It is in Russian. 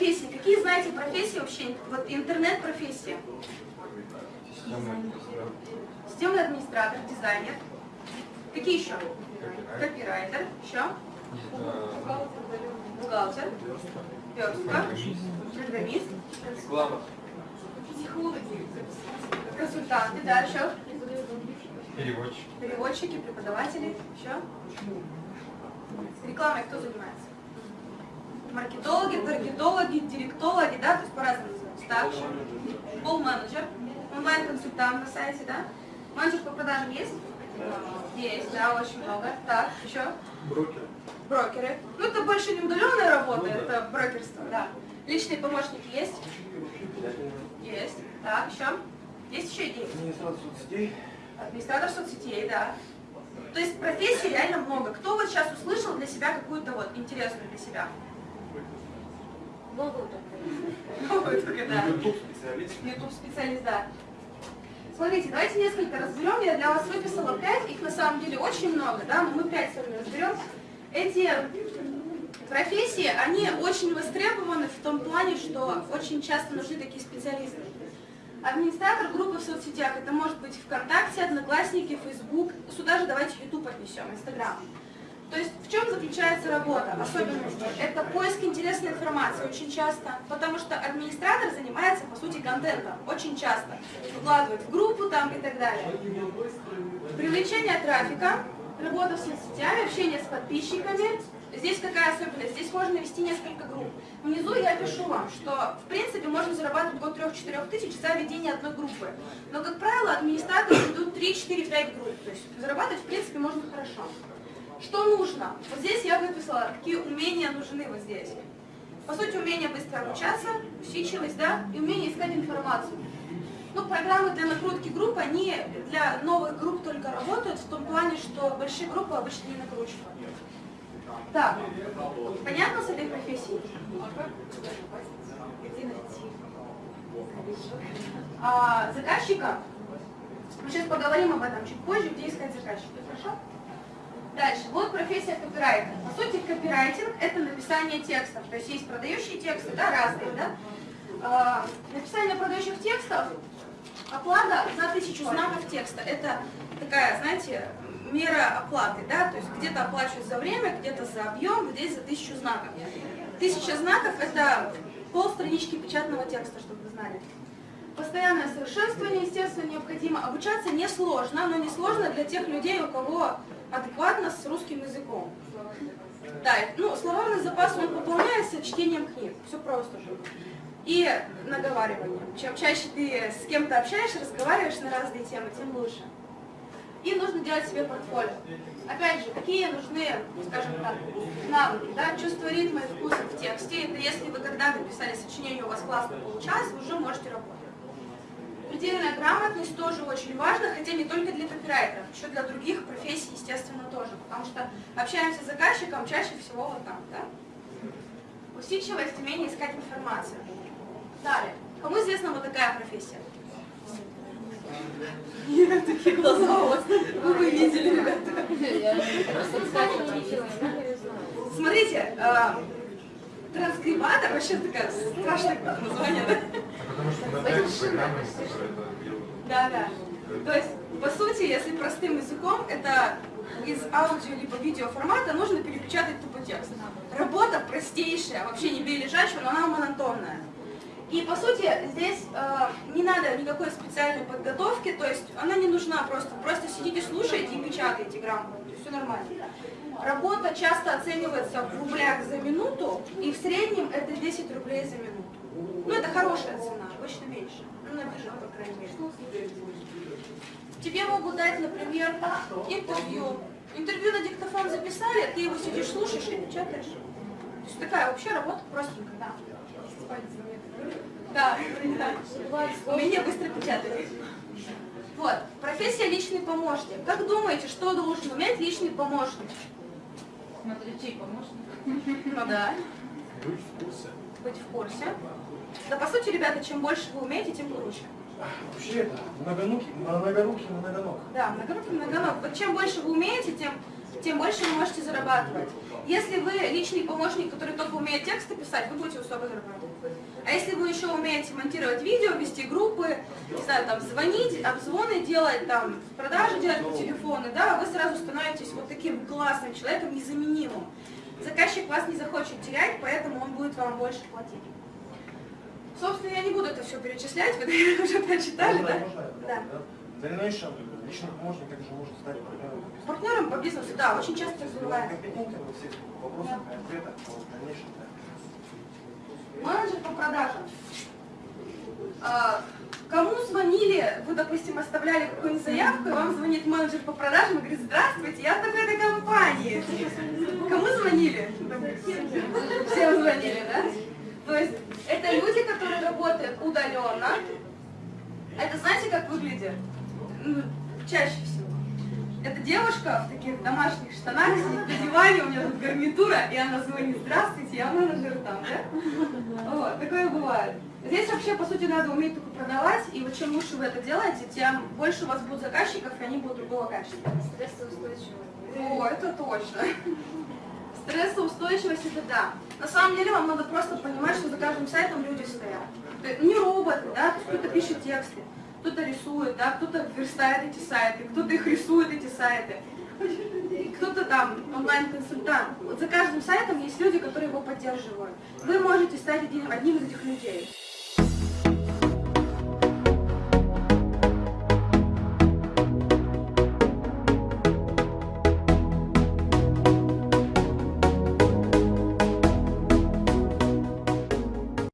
профессии. Какие знаете профессии вообще? Вот интернет-профессии. Системный администратор, дизайнер. Какие еще? Копирайтер. Еще? Бухгалтер. Верстка. Программист. Реклама. Консультанты, да, еще? Переводчик. Переводчики, преподаватели. Еще? Рекламой кто занимается? Маркетологи, таргетологи, директологи, да, то есть по-разному называются. Так, Пол-менеджер, онлайн-консультант на сайте, да? Менеджер по продажам есть? Есть, да, очень много. Так, еще? Брокер. Брокеры. Ну, это больше не удаленная работа, это брокерство, да. Личные помощники есть? Есть. Так, еще? Есть еще идеи? Администратор соцсетей. Администратор соцсетей, да. То есть профессий реально много. Кто вот сейчас услышал для себя какую-то вот интересную для себя? Новую только. Новую только, да. YouTube специалист. YouTube специалист, да. Смотрите, давайте несколько разберем. Я для вас выписала пять, их на самом деле очень много, да, но мы пять с вами разберем. Эти профессии, они очень востребованы в том плане, что очень часто нужны такие специалисты. Администратор группы в соцсетях, это может быть ВКонтакте, Одноклассники, Фейсбук, сюда же давайте YouTube отнесем, Инстаграм. То есть в чем заключается работа, особенности? Это поиск интересной информации очень часто, потому что администратор занимается, по сути, контентом, очень часто. Выкладывает в группу там и так далее. Привлечение трафика, работа в соцсетях, общение с подписчиками. Здесь какая особенность? Здесь можно вести несколько групп. Внизу я пишу вам, что в принципе можно зарабатывать от 3-4 тысяч за ведение одной группы. Но, как правило, администраторы ведут 3-4-5 групп. То есть зарабатывать в принципе можно хорошо. Что нужно? Вот здесь я выписала, какие умения нужны вот здесь. По сути, умение быстро обучаться, усидчивость, да, и умение искать информацию. Ну, программы для накрутки групп, они для новых групп только работают, в том плане, что большие группы обычно не накручивают. Так, понятно с этой профессией? А, заказчика, мы сейчас поговорим об этом чуть позже, где искать заказчика, хорошо? Дальше, вот профессия копирайтер. По сути, копирайтинг – это написание текстов. То есть есть продающие тексты, да, разные, да? А, написание продающих текстов, оплата за тысячу знаков текста. Это такая, знаете, мера оплаты, да, то есть где-то оплачивают за время, где-то за объем, здесь за тысячу знаков. Тысяча знаков – это полстранички печатного текста, чтобы вы знали. Постоянное совершенствование, естественно, необходимо. Обучаться несложно, но несложно для тех людей, у кого адекватно с русским языком. Да, ну, словарный запас, он пополняется чтением книг, все просто же. И наговариванием. Чем чаще ты с кем-то общаешься, разговариваешь на разные темы, тем лучше. И нужно делать себе портфолио. Опять же, какие нужны, скажем так, навыки, да, чувство ритма и вкуса в тексте. Это если вы когда-то писали сочинение, у вас классно получалось, вы уже можете работать. Предельная грамотность тоже очень важна, хотя не только для копирайтеров, еще для других профессий, естественно, тоже. Потому что общаемся с заказчиком чаще всего вот так, да? Усидчивость, умение искать информацию. Далее. Кому известна вот такая профессия? Нет, такие глаза у вас. Вы бы видели, ребята. Смотрите, транскрибатор, вообще такая страшная название, да? Потому что на. Да, да. То есть, по сути, если простым языком, это из аудио либо видео формата нужно перепечатать тупо текст. Работа простейшая, вообще не лежачего, но она монотонная. И по сути здесь э, не надо никакой специальной подготовки, то есть она не нужна просто. Просто сидите, слушаете и печатаете грамотно, все нормально. Работа часто оценивается в рублях за минуту, и в среднем это 10 рублей за минуту. Ну это хорошая цена, обычно меньше. Ну на бирже, по крайней мере. Тебе могут дать, например, интервью. Интервью на диктофон записали, ты его сидишь, слушаешь и печатаешь. Такая вообще работа простенькая, да. Да, да. Умение быстро печатать. Вот, профессия личный помощник. Как думаете, что должен уметь личный помощник? Смотри, чей помощник? Ну да, Быть в курсе. быть в курсе. Да, по сути, ребята, чем больше вы умеете, тем круче. Вообще это многонукий, многорукий, многоног. Да, многорукий, многоног. Вот чем больше вы умеете, тем, тем больше вы можете зарабатывать. Если вы личный помощник, который только умеет тексты писать, вы будете высоко зарабатывать. А если вы еще умеете монтировать видео, вести группы, не знаю, там, звонить, обзвоны делать, там, продажи делать по телефону, да, вы сразу становитесь вот таким классным человеком, незаменимым. Заказчик вас не захочет терять, поэтому он будет вам больше платить. Собственно, я не буду это все перечислять, вы наверное, уже прочитали, да? Да. Дальнейшем личный помощник также может стать партнером. Партнером по бизнесу, да, очень часто бывает. компетентен во всех вопросах и ответах, дальнейшем, да. Менеджер по продажам. А, Кому звонили, вы, допустим, оставляли какую-нибудь заявку, и вам звонит менеджер по продажам и говорит, здравствуйте, я в такой-то компании. Кому звонили? Всем звонили, да? То есть это люди, работают удаленно. Это знаете, как выглядит? Ну, Чаще всего. Это девушка в таких домашних штанах сидит на диване, у нее тут гарнитура, и она звонит, здравствуйте, я менеджер там, да? Вот, такое бывает. Здесь вообще, по сути, надо уметь только продавать, и вот чем лучше вы это делаете, тем больше у вас будет заказчиков, и они будут другого качества. Стрессоустойчивый. О, это точно. Стрессоустойчивость это да. На самом деле вам надо просто понимать, что за каждым сайтом люди стоят. Не роботы, да, кто-то пишет тексты, кто-то рисует, да, кто-то верстает эти сайты, кто-то их рисует, эти сайты. Кто-то там онлайн-консультант. Вот за каждым сайтом есть люди, которые его поддерживают. Вы можете стать одним из этих людей.